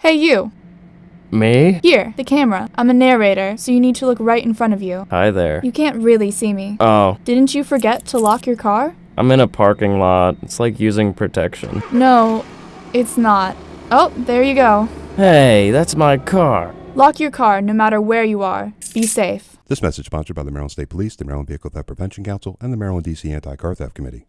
Hey, you. Me? Here, the camera. I'm a narrator, so you need to look right in front of you. Hi there. You can't really see me. Oh, Didn't you forget to lock your car? I'm in a parking lot. It's like using protection. No, it's not. Oh, there you go. Hey, that's my car. Lock your car no matter where you are. Be safe. This message sponsored by the Maryland State Police, the Maryland Vehicle Theft Prevention Council, and the Maryland DC Anti-Car Theft Committee.